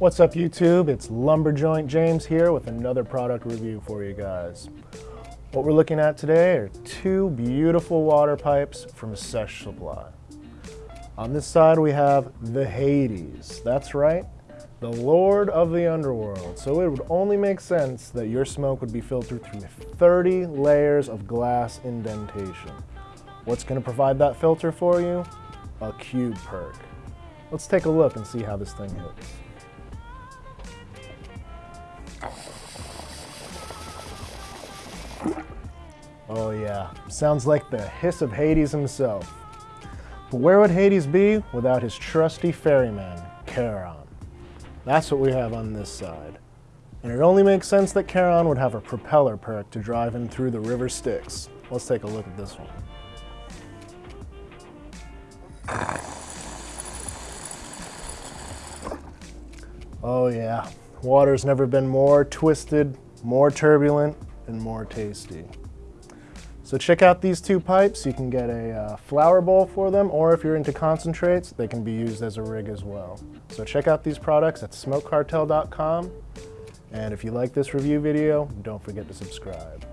What's up YouTube? It's Lumberjoint James here with another product review for you guys. What we're looking at today are two beautiful water pipes from Sesh Supply. On this side we have the Hades, that's right, the Lord of the Underworld. So it would only make sense that your smoke would be filtered through 30 layers of glass indentation. What's going to provide that filter for you? A cube perc. Let's take a look and see how this thing hits. Oh yeah, sounds like the hiss of Hades himself. But where would Hades be without his trusty ferryman, Charon? That's what we have on this side. And it only makes sense that Charon would have a propeller perc to drive him through the river Styx. Let's take a look at this one. Oh yeah, water's never been more twisted, more turbulent, and more tasty. So check out these two pipes. You can get a uh, flower bowl for them, or if you're into concentrates, they can be used as a rig as well. So check out these products at smokecartel.com. And if you like this review video, don't forget to subscribe.